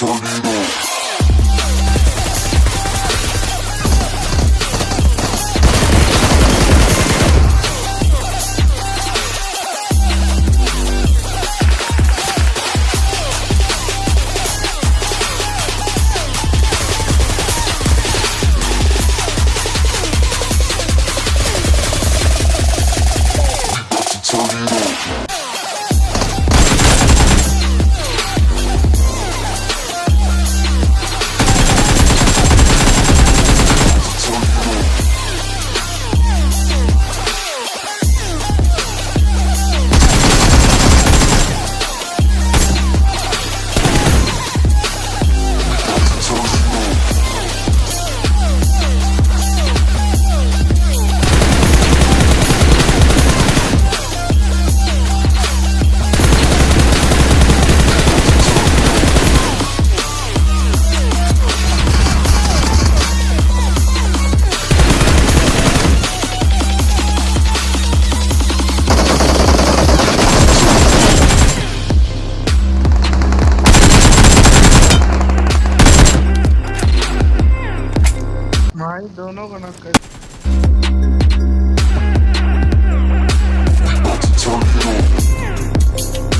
sonido. दोनों को knock कर